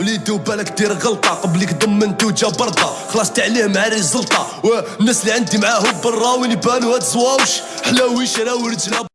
وليدو بالك دير غلطة قبلك ضمنتو جا بردا خلصت عليه مع ريزلطة. والناس اللي عندي معاهم برا وين يبانو هاد زواوش حلاوي شراو رجلا